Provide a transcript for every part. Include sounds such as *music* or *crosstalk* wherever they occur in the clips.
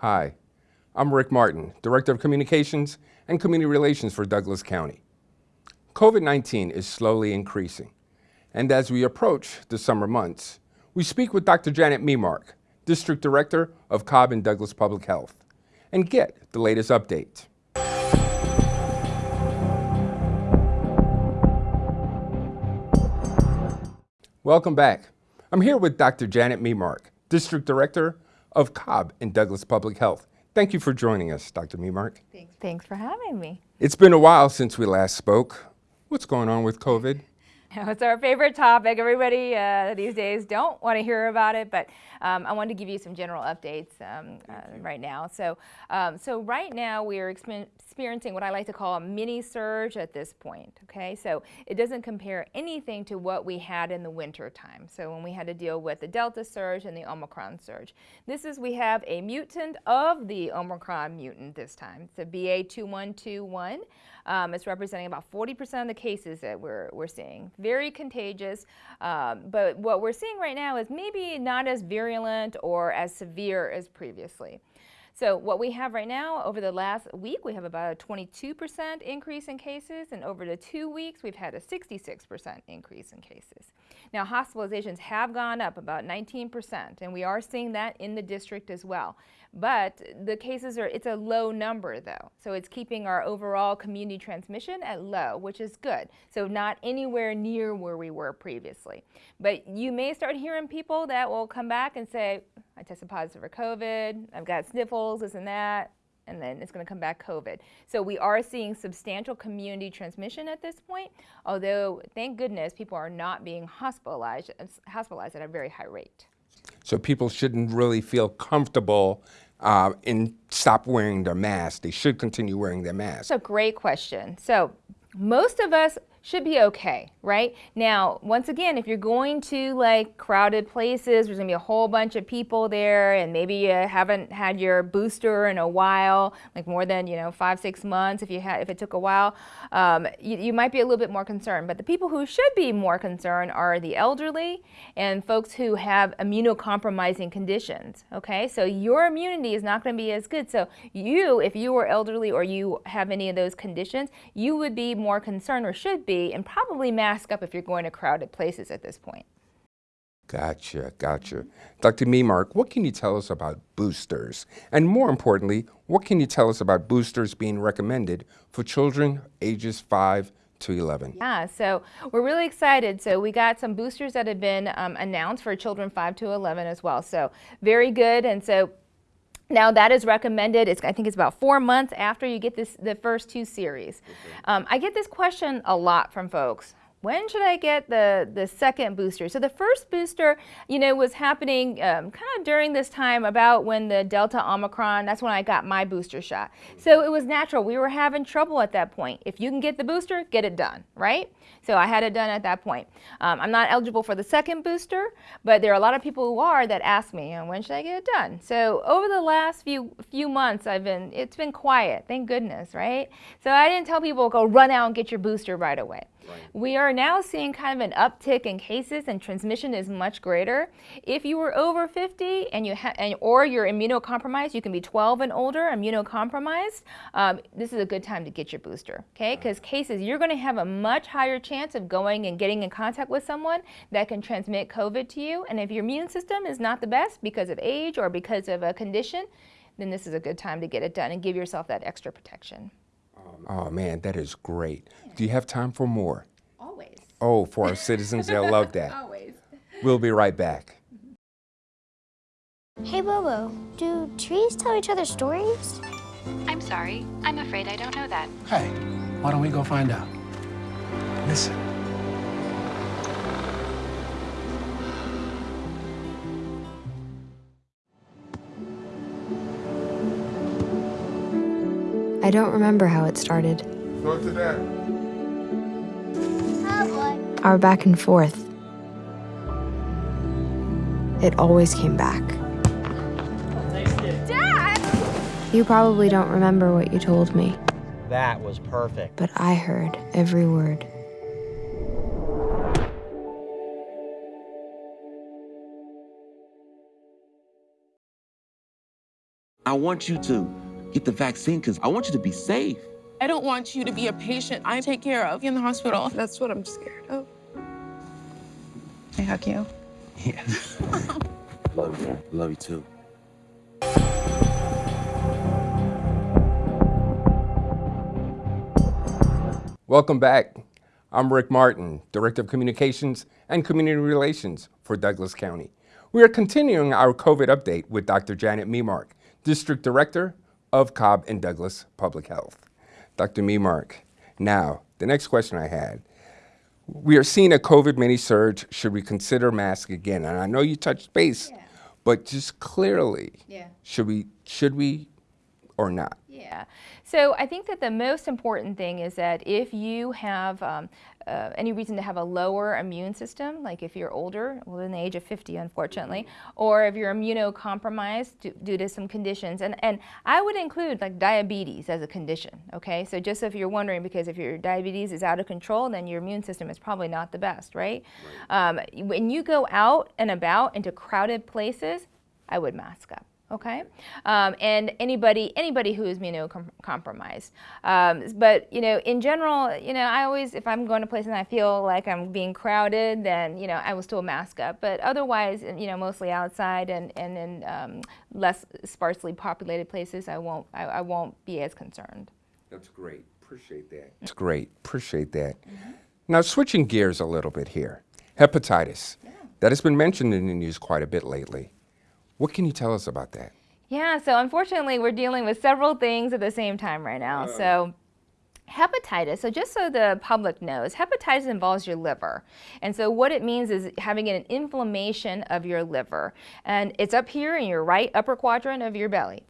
Hi, I'm Rick Martin, Director of Communications and Community Relations for Douglas County. COVID-19 is slowly increasing, and as we approach the summer months, we speak with Dr. Janet Memark, District Director of Cobb and Douglas Public Health, and get the latest update. Welcome back. I'm here with Dr. Janet Memark, District Director of Cobb and Douglas Public Health. Thank you for joining us, Dr. Memark. Thanks. Thanks for having me. It's been a while since we last spoke. What's going on with COVID? *laughs* It's our favorite topic. Everybody uh, these days don't want to hear about it, but um, I wanted to give you some general updates um, uh, right now. So, um, so right now we are experiencing what I like to call a mini surge at this point. Okay, so it doesn't compare anything to what we had in the winter time. So when we had to deal with the Delta surge and the Omicron surge, this is we have a mutant of the Omicron mutant this time. It's a BA2121. Um, it's representing about 40% of the cases that we're, we're seeing. Very contagious, um, but what we're seeing right now is maybe not as virulent or as severe as previously. So what we have right now, over the last week, we have about a 22% increase in cases, and over the two weeks, we've had a 66% increase in cases. Now, hospitalizations have gone up about 19%, and we are seeing that in the district as well. But the cases are, it's a low number though. So it's keeping our overall community transmission at low, which is good. So not anywhere near where we were previously. But you may start hearing people that will come back and say, I tested positive for COVID, I've got sniffles, this and that, and then it's going to come back COVID. So we are seeing substantial community transmission at this point, although thank goodness people are not being hospitalized, hospitalized at a very high rate. So people shouldn't really feel comfortable uh, stop wearing their mask. They should continue wearing their mask. That's a great question. So most of us should be okay, right? Now, once again, if you're going to like crowded places, there's gonna be a whole bunch of people there and maybe you haven't had your booster in a while, like more than, you know, five, six months if you had, if it took a while, um, you, you might be a little bit more concerned. But the people who should be more concerned are the elderly and folks who have immunocompromising conditions, okay? So your immunity is not gonna be as good. So you, if you are elderly or you have any of those conditions, you would be more concerned or should be and probably mask up if you're going to crowded places at this point. Gotcha, gotcha. Dr. Memark, what can you tell us about boosters? And more importantly, what can you tell us about boosters being recommended for children ages 5 to 11? Yeah, so we're really excited. So we got some boosters that have been um, announced for children 5 to 11 as well. So very good. And so now that is recommended, it's, I think it's about four months after you get this, the first two series. Um, I get this question a lot from folks when should I get the, the second booster? So the first booster, you know, was happening um, kind of during this time about when the Delta Omicron, that's when I got my booster shot. So it was natural. We were having trouble at that point. If you can get the booster, get it done, right? So I had it done at that point. Um, I'm not eligible for the second booster, but there are a lot of people who are that ask me, when should I get it done? So over the last few few months, I've been, it's been quiet, thank goodness, right? So I didn't tell people, go run out and get your booster right away. Right. We are now seeing kind of an uptick in cases and transmission is much greater. If you were over 50 and you and, or you're immunocompromised, you can be 12 and older, immunocompromised, um, this is a good time to get your booster, okay? Because cases, you're going to have a much higher chance of going and getting in contact with someone that can transmit COVID to you. And if your immune system is not the best because of age or because of a condition, then this is a good time to get it done and give yourself that extra protection. Oh man, that is great. Yeah. Do you have time for more? Always. Oh, for our citizens, they'll love that. *laughs* Always. We'll be right back. Hey Bobo, do trees tell each other stories? I'm sorry, I'm afraid I don't know that. Hey, why don't we go find out? Listen. I don't remember how it started. Go to that. Our back and forth. It always came back. Dad! You probably don't remember what you told me. That was perfect. But I heard every word. I want you to get the vaccine because I want you to be safe. I don't want you to be a patient I take care of in the hospital. That's what I'm scared of. I hug you. Yeah. *laughs* Love you. Love you too. Welcome back. I'm Rick Martin, Director of Communications and Community Relations for Douglas County. We are continuing our COVID update with Dr. Janet Memark, District Director of Cobb and Douglas Public Health. Dr. Memark, now, the next question I had. We are seeing a COVID mini surge. Should we consider mask again? And I know you touched base, but just clearly, Yeah. should we should we or not? Yeah. So I think that the most important thing is that if you have um, uh, any reason to have a lower immune system, like if you're older, within the age of 50, unfortunately, or if you're immunocompromised due, due to some conditions, and, and I would include like diabetes as a condition, okay? So just if you're wondering, because if your diabetes is out of control, then your immune system is probably not the best, right? Um, when you go out and about into crowded places, I would mask up okay um, and anybody anybody who is immunocompromised um, but you know in general you know i always if i'm going to places and i feel like i'm being crowded then you know i will still mask up but otherwise you know mostly outside and and in um, less sparsely populated places i won't I, I won't be as concerned That's great. Appreciate that. It's great. Appreciate that. Now, switching gears a little bit here hepatitis. That has been mentioned in the news quite a bit lately. What can you tell us about that? Yeah, so unfortunately, we're dealing with several things at the same time right now. Uh. So, hepatitis, so just so the public knows, hepatitis involves your liver. And so, what it means is having an inflammation of your liver. And it's up here in your right upper quadrant of your belly.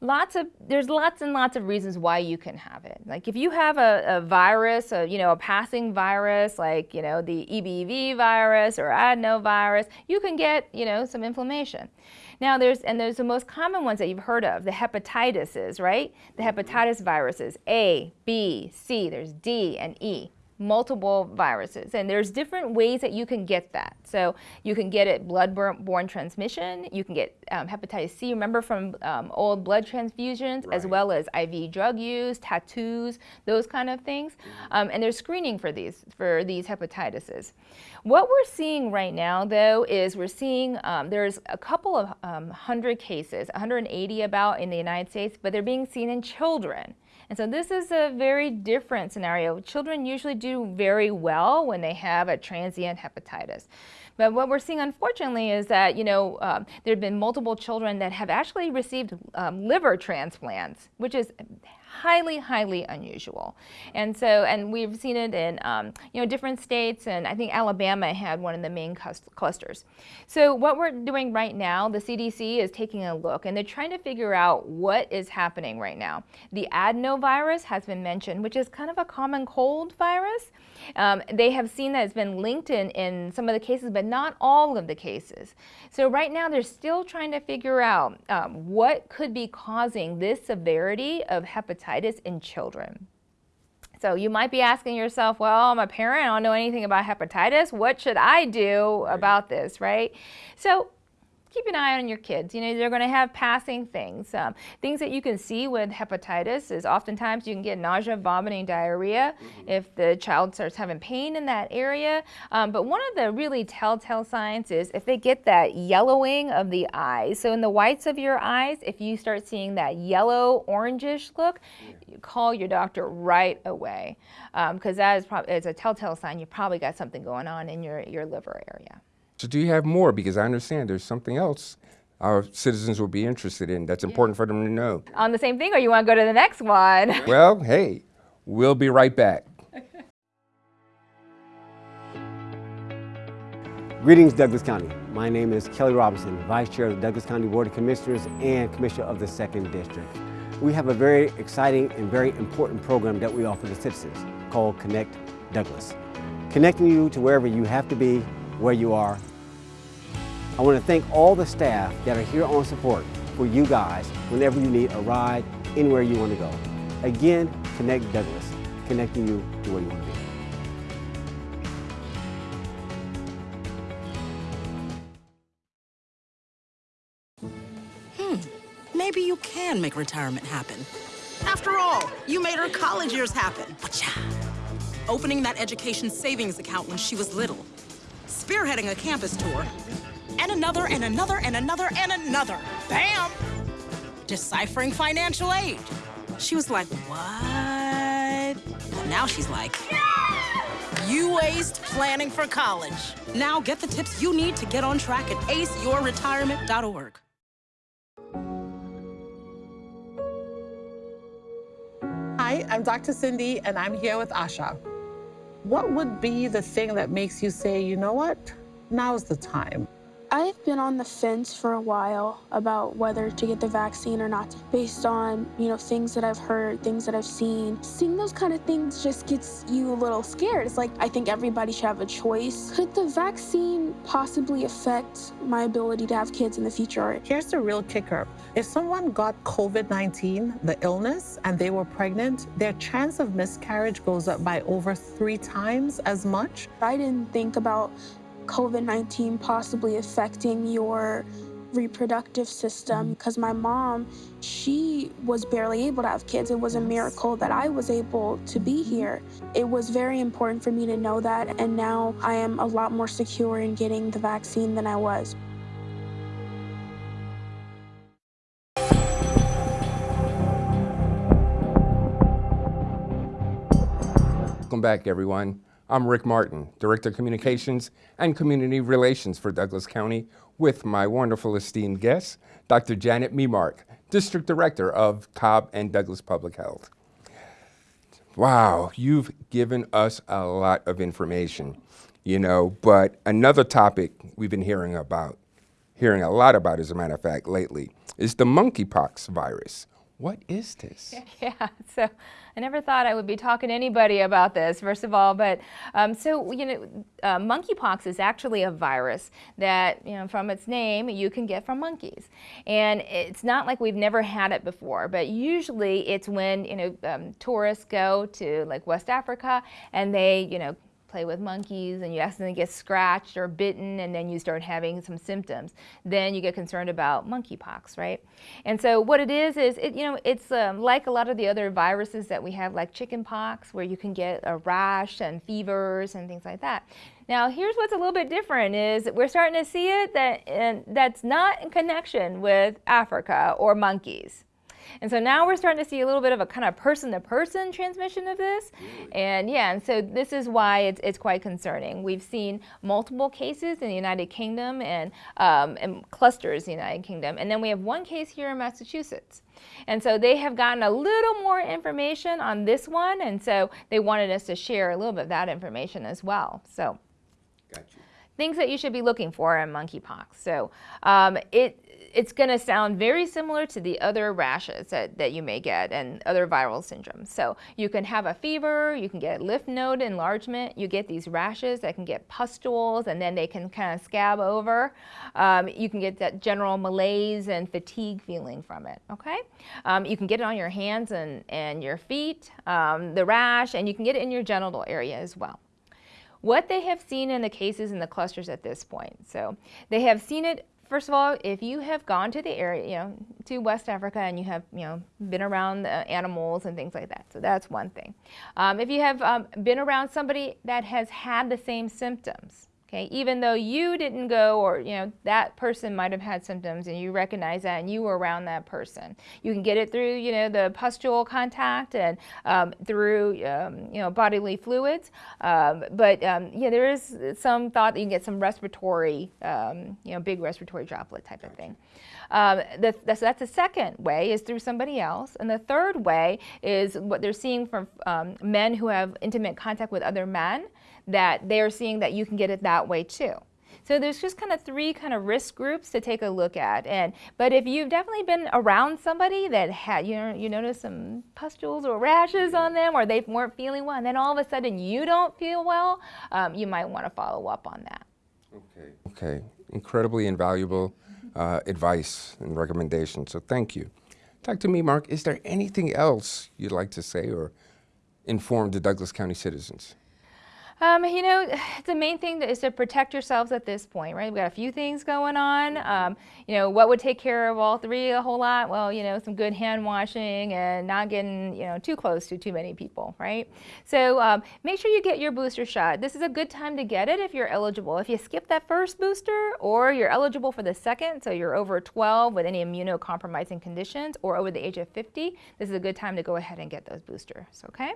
Lots of there's lots and lots of reasons why you can have it. Like if you have a, a virus, a, you know, a passing virus, like you know the EBV virus or adenovirus, you can get you know some inflammation. Now there's and there's the most common ones that you've heard of, the hepatitises, right? The hepatitis viruses A, B, C. There's D and E multiple viruses and there's different ways that you can get that. So you can get it blood-borne transmission you can get um, hepatitis c remember from um, old blood transfusions as well as iv drug use tattoos those kind of things. Um, and there's screening for these for these hepatitises what we're seeing right now though is we're seeing um, there's a couple of um, hundred cases 180 about in the united states but they're being seen in children and so this is a very different scenario. Children usually do very well when they have a transient hepatitis. But what we're seeing, unfortunately, is that you know um, there have been multiple children that have actually received um, liver transplants, which is highly, highly unusual. And so, and we've seen it in um, you know different states, and I think Alabama had one of the main clusters. So what we're doing right now, the CDC is taking a look, and they're trying to figure out what is happening right now. The adenovirus has been mentioned, which is kind of a common cold virus. Um, they have seen that it's been linked in, in some of the cases, but not all of the cases. So right now they're still trying to figure out um, what could be causing this severity of hepatitis in children. So you might be asking yourself, well, I'm a parent, I don't know anything about hepatitis. What should I do about this, right? So keep an eye on your kids. You know, they're going to have passing things. Um, things that you can see with hepatitis is oftentimes you can get nausea, vomiting, diarrhea if the child starts having pain in that area. Um, but one of the really telltale signs is if they get that yellowing of the eyes. So in the whites of your eyes, if you start seeing that yellow orangish look, you call your doctor right away because that is probably is a telltale sign you probably got something going on in your, your liver area. So, do you have more? Because I understand there's something else our citizens will be interested in that's important for them to know. On the same thing, or you want to go to the next one? *laughs* Well, hey, we'll be right back. *laughs* Greetings, Douglas County. My name is Kelly Robinson, Vice Chair of the Douglas County Board of Commissioners and Commissioner of the Second District. We have a very exciting and very important program that we offer to citizens called Connect Douglas, connecting you to wherever you have to be, where you are. I want to thank all the staff that are here on support for you guys whenever you need a ride, anywhere you want to go. Again, Connect Douglas, connecting you to where you want to be. Hmm, maybe you can make retirement happen. After all, you made her college years happen. Opening that education savings account when she was little. Spearheading a campus tour. And another, and another, and another, and another. Bam! Deciphering financial aid. She was like, what? But now she's like, you aced planning for college. Now get the tips you need to get on track at aceyourretirement.org. Hi, I'm Dr. Cindy, and I'm here with Asha. What would be the thing that makes you say, you know what, now's the time? I've been on the fence for a while about whether to get the vaccine or not, based on, you know, things that I've heard, things that I've seen. Seeing those kind of things just gets you a little scared. It's like, I think everybody should have a choice. Could the vaccine possibly affect my ability to have kids in the future? Here's the real kicker. If someone got COVID-19, the illness, and they were pregnant, their chance of miscarriage goes up by over three times as much. I didn't think about COVID 19 possibly affecting your reproductive system mm-hmm. because my mom, she was barely able to have kids. It was a miracle that I was able to be mm-hmm. here. It was very important for me to know that, and now I am a lot more secure in getting the vaccine than I was. Welcome back, everyone. I'm Rick Martin, Director of Communications and Community Relations for Douglas County, with my wonderful esteemed guest, Dr. Janet Memark, District Director of Cobb and Douglas Public Health. Wow, you've given us a lot of information, you know, but another topic we've been hearing about, hearing a lot about, as a matter of fact, lately, is the monkeypox virus. What is this? *laughs* Yeah, so I never thought I would be talking to anybody about this, first of all, but um, so, you know, uh, monkeypox is actually a virus that, you know, from its name, you can get from monkeys. And it's not like we've never had it before, but usually it's when, you know, um, tourists go to like West Africa and they, you know, play with monkeys and you accidentally get scratched or bitten and then you start having some symptoms, then you get concerned about monkeypox, right? And so what it is, is it, you know, it's um, like a lot of the other viruses that we have like chickenpox where you can get a rash and fevers and things like that. Now here's what's a little bit different is we're starting to see it that and that's not in connection with Africa or monkeys. And so now we're starting to see a little bit of a kind of person-to-person -person transmission of this. And yeah, and so this is why it's, it's quite concerning. We've seen multiple cases in the United Kingdom and, um, and clusters in the United Kingdom. And then we have one case here in Massachusetts. And so they have gotten a little more information on this one. And so they wanted us to share a little bit of that information as well. So things that you should be looking for in monkeypox. So um, it, it's going to sound very similar to the other rashes that, that you may get and other viral syndromes. So you can have a fever, you can get lymph node enlargement, you get these rashes that can get pustules and then they can kind of scab over. Um, you can get that general malaise and fatigue feeling from it, okay? Um, you can get it on your hands and, and your feet, um, the rash, and you can get it in your genital area as well what they have seen in the cases in the clusters at this point. So they have seen it first of all, if you have gone to the area, you know, to West Africa and you have, you know, been around the animals and things like that. So that's one thing. Um, if you have um, been around somebody that has had the same symptoms, Okay, even though you didn't go or you know that person might have had symptoms and you recognize that and you were around that person. You can get it through you know the pustule contact and um, through um, you know bodily fluids. Um, but um, yeah, there is some thought that you can get some respiratory um, you know big respiratory droplet type of thing. Um, the, that's, that's the second way is through somebody else. And the third way is what they're seeing from men who have intimate contact with other men that they're seeing that you can get it that way too. So there's just kind of three kind of risk groups to take a look at. And but if you've definitely been around somebody that had you know you notice some pustules or rashes on them, or they weren't feeling well, and then all of a sudden you don't feel well, um, you might want to follow up on that. Okay. Okay. Incredibly invaluable uh, advice and recommendations. So thank you. Dr. Memark. is there anything else you'd like to say or inform the Douglas County citizens? Um, you know, *sighs* the main thing is to protect yourselves at this point, right? We've got a few things going on. Um, you know, what would take care of all three a whole lot? Well, you know, some good hand washing and not getting, you know, too close to too many people, right? So um, make sure you get your booster shot. This is a good time to get it if you're eligible. If you skip that first booster or you're eligible for the second, so you're over 12 with any immunocompromising conditions or over the age of 50, this is a good time to go ahead and get those boosters, okay?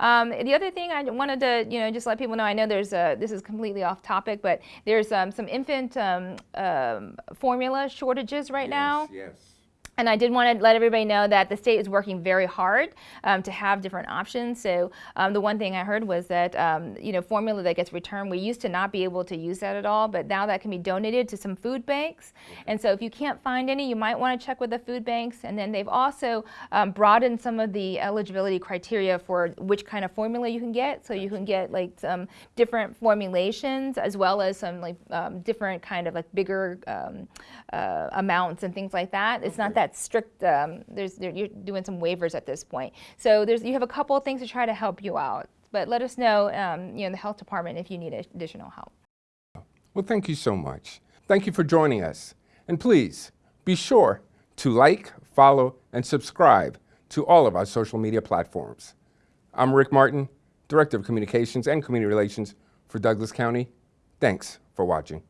Um, the other thing I wanted to, you know, just let people know, I know there's a, this is completely off topic, but there's um, some infant um, um, formula shortages right now. Yes. And I did want to let everybody know that the state is working very hard um, to have different options. So um, the one thing I heard was that um, you know formula that gets returned, we used to not be able to use that at all, but now that can be donated to some food banks. And so if you can't find any, you might want to check with the food banks. And then they've also um, broadened some of the eligibility criteria for which kind of formula you can get. So you can get like some different formulations as well as some like um, different kind of like bigger um, uh, amounts and things like that. It's not that strict. Um, there's there, you're doing some waivers at this point. So there's you have a couple of things to try to help you out. But let us know, um, you know, the health department if you need additional help. Well, thank you so much. Thank you for joining us. And please be sure to like, follow, and subscribe to all of our social media platforms. I'm Rick Martin, Director of Communications and Community Relations for Douglas County. Thanks for watching.